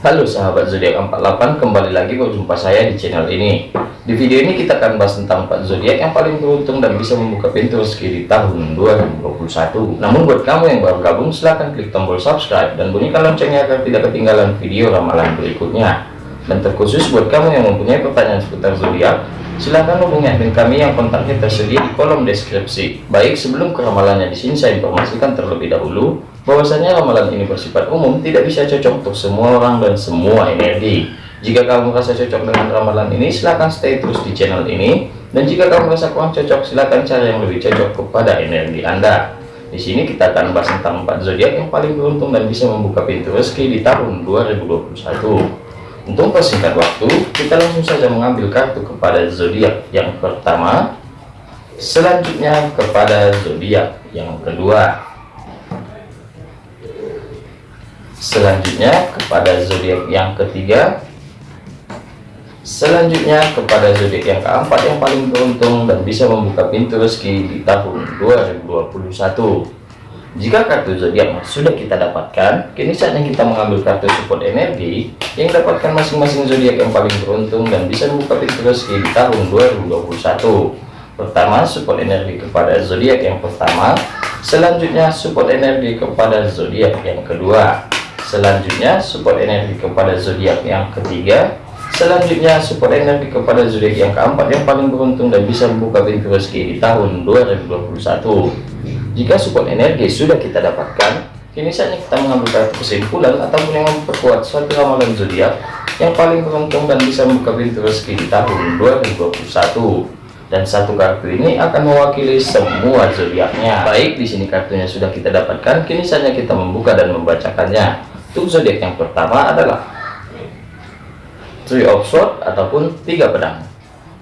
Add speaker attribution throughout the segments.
Speaker 1: Halo sahabat zodiak 48 kembali lagi berjumpa saya di channel ini. Di video ini kita akan bahas tentang 4 zodiak yang paling beruntung dan bisa membuka pintu rezeki di tahun 2021 namun buat kamu yang baru gabung silahkan klik tombol subscribe dan bunyikan loncengnya agar tidak ketinggalan video ramalan berikutnya. Dan terkhusus buat kamu yang mempunyai pertanyaan seputar zodiak silahkan hubungi admin kami yang kontaknya tersedia di kolom deskripsi. Baik sebelum ke ramalannya di sini saya informasikan terlebih dahulu bahwasanya ramalan ini bersifat umum tidak bisa cocok untuk semua orang dan semua energi. Jika kamu merasa cocok dengan ramalan ini silahkan stay terus di channel ini. Dan jika kamu merasa kurang cocok silahkan cari yang lebih cocok kepada energi anda. Di sini kita akan bahas tentang empat zodiak yang paling beruntung dan bisa membuka pintu rezeki di tahun 2021 untuk persingkat waktu kita langsung saja mengambil kartu kepada zodiak yang pertama. Selanjutnya kepada zodiak yang kedua selanjutnya kepada zodiak yang ketiga. Selanjutnya kepada zodiak yang keempat yang paling beruntung dan bisa membuka pintu rezeki di tahun 2021 jika kartu zodiak sudah kita dapatkan kini saatnya kita mengambil kartu support energi yang dapatkan masing-masing zodiak yang paling beruntung dan bisa membuka pintu rezeki di tahun 2021 pertama support energi kepada zodiak yang pertama. Selanjutnya support energi kepada zodiak yang kedua selanjutnya support energi kepada zodiak yang ketiga. Selanjutnya support energi kepada zodiak yang keempat yang paling beruntung dan bisa membuka pintu rezeki di tahun 2021 jika support energi sudah kita dapatkan kini saatnya kita mengambil kartu kesimpulan ataupun yang memperkuat suatu ramalan zodiak yang paling beruntung dan bisa membuka pintu rezeki di tahun 2021 dan satu kartu ini akan mewakili semua zodiaknya. Baik di sini kartunya sudah kita dapatkan kini saatnya kita membuka dan membacakannya untuk zodiak yang pertama adalah Three of Swords ataupun tiga pedang.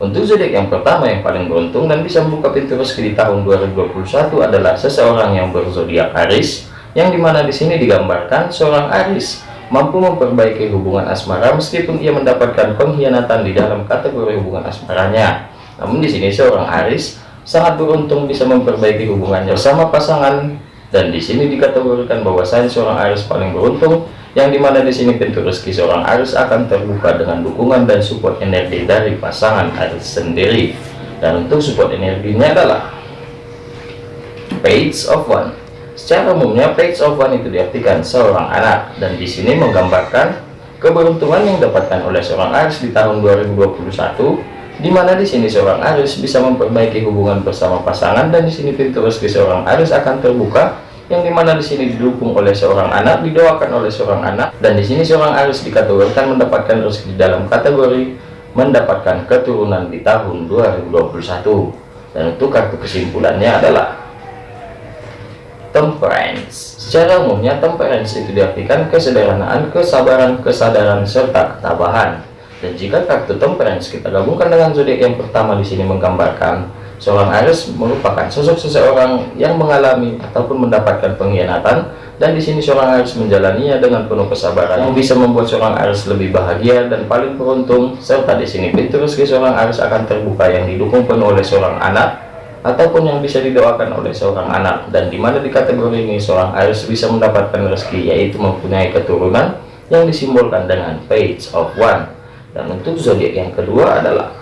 Speaker 1: Untuk zodiak yang pertama yang paling beruntung dan bisa membuka pintu rezeki di tahun 2021 adalah seseorang yang berzodiak Aries, yang di mana di sini digambarkan seorang Aries mampu memperbaiki hubungan asmara meskipun ia mendapatkan pengkhianatan di dalam kategori hubungan asmaranya. Namun di sini seorang Aries sangat beruntung bisa memperbaiki hubungannya bersama pasangan dan di sini dikategorikan bahwasanya seorang Aries paling beruntung yang di mana di sini pintu rezeki seorang Aries akan terbuka dengan dukungan dan support energi dari pasangan Aries sendiri. Dan untuk support energinya adalah page of one. Secara umumnya page of one itu diartikan seorang anak. Dan di sini menggambarkan keberuntungan yang didapatkan oleh seorang Aries di tahun 2021 di mana di sini seorang Aries bisa memperbaiki hubungan bersama pasangan dan di sini pintu rezeki seorang Aries akan terbuka yang di mana di sini didukung oleh seorang anak didoakan oleh seorang anak dan di sini seorang Aries dikategorikan mendapatkan rezeki dalam kategori mendapatkan keturunan di tahun 2021 dan untuk kartu kesimpulannya adalah temperance. Secara umumnya temperance itu diartikan kesederhanaan kesabaran kesadaran serta ketabahan dan jika kartu temperance kita gabungkan dengan zodiak yang pertama di sini menggambarkan seorang Aries merupakan sosok seseorang yang mengalami ataupun mendapatkan pengkhianatan dan di sini seorang Aries menjalaninya dengan penuh kesabaran yang bisa membuat seorang Aries lebih bahagia dan paling beruntung. Serta di sini pintu rezeki seorang Aries akan terbuka yang didukung penuh oleh seorang anak ataupun yang bisa didoakan oleh seorang anak. Dan di mana di kategori ini seorang Aries bisa mendapatkan rezeki yaitu mempunyai keturunan yang disimbolkan dengan page of one dan untuk zodiak yang kedua adalah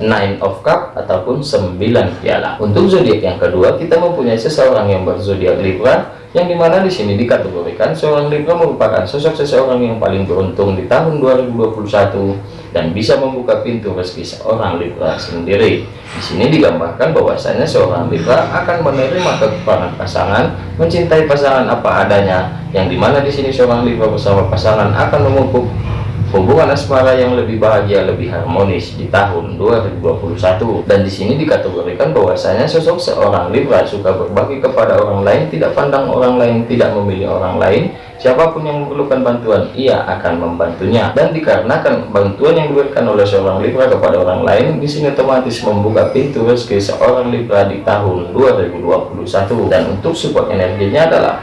Speaker 1: nine of cup ataupun sembilan piala. Untuk zodiak yang kedua kita mempunyai seseorang yang berzodiak Libra yang di mana di sini dikategorikan seorang Libra merupakan sosok seseorang yang paling beruntung di tahun 2021 dan bisa membuka pintu rezeki seorang Libra sendiri. Di sini digambarkan bahwasanya seorang Libra akan menerima kekurangan pasangan mencintai pasangan apa adanya yang di mana di sini seorang Libra bersama pasangan akan memupuk hubungan asmara yang lebih bahagia lebih harmonis di tahun 2021 dan di sini dikategorikan bahwasanya sosok seorang Libra suka berbagi kepada orang lain tidak pandang orang lain tidak memilih orang lain. Siapa pun yang memerlukan bantuan ia akan membantunya. Dan dikarenakan bantuan yang diberikan oleh seorang Libra kepada orang lain di sini otomatis membuka pintu rezeki seorang Libra di tahun 2021 dan untuk support energinya adalah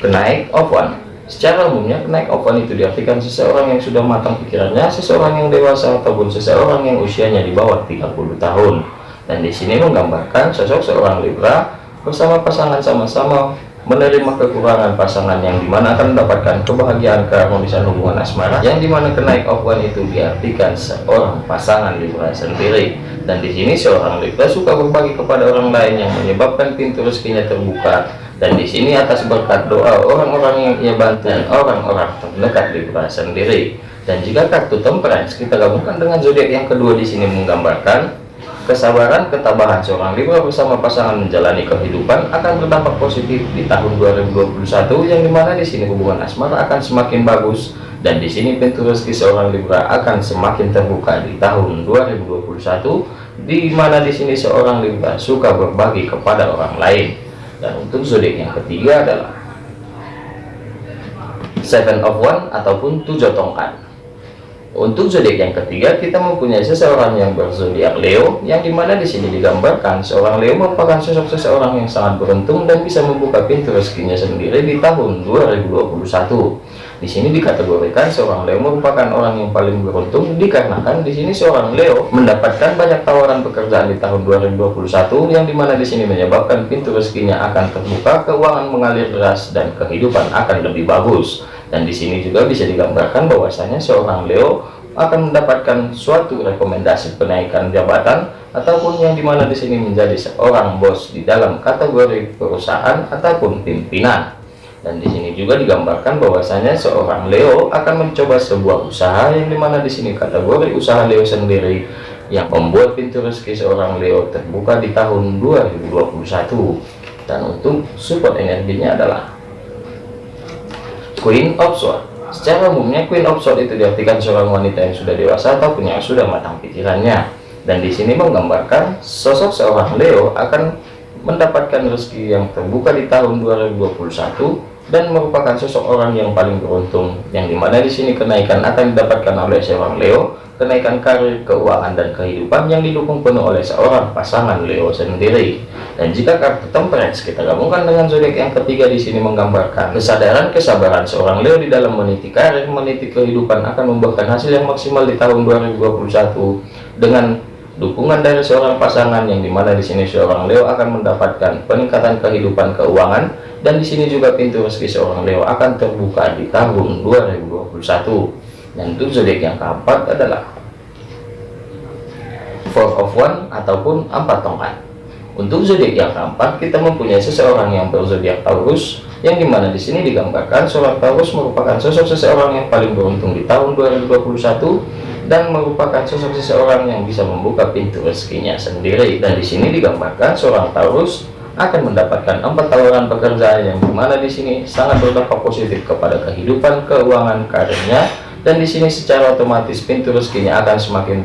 Speaker 1: kenaik of one Secara umumnya, kenaik open itu diartikan seseorang yang sudah matang pikirannya, seseorang yang dewasa, ataupun seseorang yang usianya di bawah 30 tahun. Dan di sini menggambarkan sosok seorang Libra bersama pasangan sama-sama menerima kekurangan pasangan yang di mana akan mendapatkan kebahagiaan keharmonisan hubungan asmara yang di mana kenaik one itu diartikan seorang pasangan Libra sendiri dan di sini seorang Libra suka berbagi kepada orang lain yang menyebabkan pintu rezekinya terbuka dan di sini atas berkat doa orang-orang yang ia bantu dan orang-orang terdekat Libra sendiri. Dan jika kartu temperance kita gabungkan dengan zodiak yang kedua di sini menggambarkan kesabaran ketabahan seorang Libra bersama pasangan menjalani kehidupan akan berdampak positif di tahun 2021 yang di mana di sini hubungan asmara akan semakin bagus dan di sini pintu rezeki seorang Libra akan semakin terbuka di tahun 2021 di mana di sini seorang Libra suka berbagi kepada orang lain dan untuk zodiak yang ketiga adalah seven of one ataupun tujuh tongkat untuk zodiak yang ketiga, kita mempunyai seseorang yang berzodiak Leo, yang di mana di sini digambarkan seorang Leo merupakan sosok seseorang yang sangat beruntung dan bisa membuka pintu rezekinya sendiri di tahun 2021. Di sini dikategorikan seorang Leo merupakan orang yang paling beruntung dikarenakan di sini seorang Leo mendapatkan banyak tawaran pekerjaan di tahun 2021 yang di mana di sini menyebabkan pintu rezekinya akan terbuka, keuangan mengalir deras dan kehidupan akan lebih bagus dan di sini juga bisa digambarkan bahwasanya seorang Leo akan mendapatkan suatu rekomendasi penaikan jabatan ataupun yang di mana di sini menjadi seorang bos di dalam kategori perusahaan ataupun pimpinan. Dan di sini juga digambarkan bahwasanya seorang Leo akan mencoba sebuah usaha yang di mana di sini kategori usaha Leo sendiri yang membuat pintu rezeki seorang Leo terbuka di tahun 2021 dan untuk support energinya adalah Queen of Swords Secara umumnya Queen of Swords itu diartikan seorang wanita yang sudah dewasa ataupun yang sudah matang pikirannya. Dan di sini menggambarkan sosok seorang Leo akan mendapatkan rezeki yang terbuka di tahun 2021 dan merupakan sosok orang yang paling beruntung yang di mana di sini kenaikan akan didapatkan oleh seorang Leo kenaikan karir, keuangan, dan kehidupan yang didukung penuh oleh seorang pasangan Leo sendiri. Dan jika kartu temperance kita gabungkan dengan zodiak yang ketiga di sini menggambarkan kesadaran kesabaran seorang Leo di dalam meniti karir, meniti kehidupan akan membuahkan hasil yang maksimal di tahun 2021 dengan dukungan dari seorang pasangan yang di mana di sini seorang Leo akan mendapatkan peningkatan kehidupan keuangan dan di sini juga pintu rezeki seorang Leo akan terbuka di tahun 2021 dan untuk zodiak yang keempat adalah four of one ataupun empat tongkat. Untuk zodiak yang keempat kita mempunyai seseorang yang berzodiak Taurus yang di mana di sini digambarkan seorang Taurus merupakan sosok seseorang yang paling beruntung di tahun 2021 dan merupakan sosok seseorang yang bisa membuka pintu rezekinya sendiri. Dan di sini digambarkan seorang Taurus akan mendapatkan empat tawaran pekerjaan yang di mana di sini sangat berdampak positif kepada kehidupan keuangan karirnya. Dan di sini secara otomatis pintu rezekinya akan semakin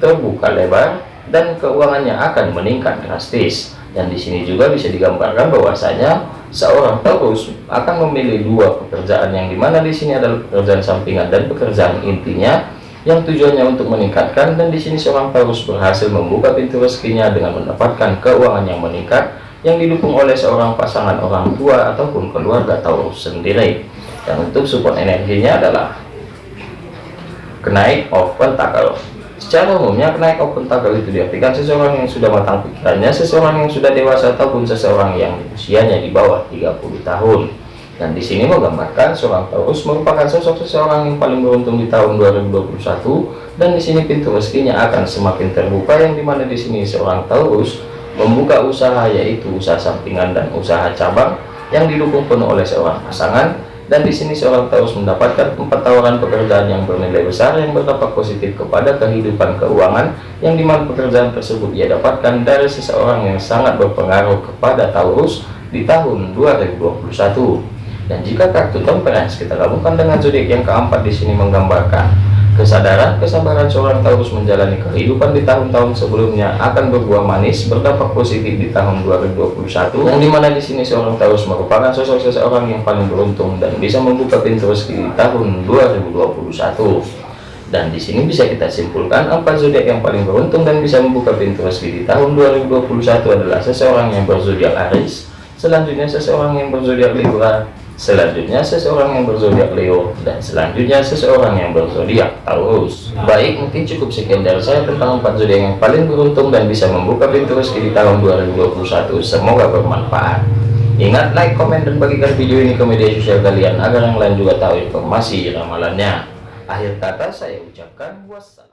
Speaker 1: terbuka lebar dan keuangannya akan meningkat drastis. Dan di sini juga bisa digambarkan bahwasanya seorang Taurus akan memilih dua pekerjaan yang di mana di sini adalah pekerjaan sampingan dan pekerjaan intinya yang tujuannya untuk meningkatkan dan di sini seorang Taurus berhasil membuka pintu rezekinya dengan mendapatkan keuangan yang meningkat yang didukung oleh seorang pasangan orang tua ataupun keluarga Taurus sendiri. Dan untuk support energinya adalah kenaik of pentacle secara umumnya kenaik of pentacle itu diartikan seseorang yang sudah matang pikirannya seseorang yang sudah dewasa ataupun seseorang yang usianya di bawah 30 tahun dan di sini menggambarkan seorang Taurus merupakan sosok seseorang yang paling beruntung di tahun 2021 dan di sini pintu rezekinya akan semakin terbuka yang di mana di sini seorang Taurus membuka usaha yaitu usaha sampingan dan usaha cabang yang didukung penuh oleh seorang pasangan. Dan di sini seorang Taurus mendapatkan empat tawaran pekerjaan yang bernilai besar yang berdampak positif kepada kehidupan keuangan yang di mana pekerjaan tersebut ia dapatkan dari seseorang yang sangat berpengaruh kepada Taurus di tahun 2021 dan jika kartu temperance kita gabungkan dengan zodiak yang keempat di sini menggambarkan Kesadaran, kesabaran seorang Taurus menjalani kehidupan di tahun-tahun sebelumnya akan berbuah manis, berdampak positif di tahun 2021. Yang di mana di sini seorang Taurus merupakan sosok seseorang yang paling beruntung dan bisa membuka pintu rezeki di tahun 2021. Dan di sini bisa kita simpulkan empat zodiak yang paling beruntung dan bisa membuka pintu rezeki di tahun 2021 adalah seseorang yang berzodiak Aries, selanjutnya seseorang yang berzodiak Libra, selanjutnya seseorang yang berzodiak Leo. Dan selanjutnya seseorang yang berzodiak Taurus. Baik mungkin cukup sekian dari saya tentang empat zodiak yang paling beruntung dan bisa membuka pintu rezeki di tahun 2021 semoga bermanfaat. Ingat like, komen, dan bagikan video ini ke media sosial kalian agar yang lain juga tahu informasi ramalannya. Akhir kata saya ucapkan wassalam.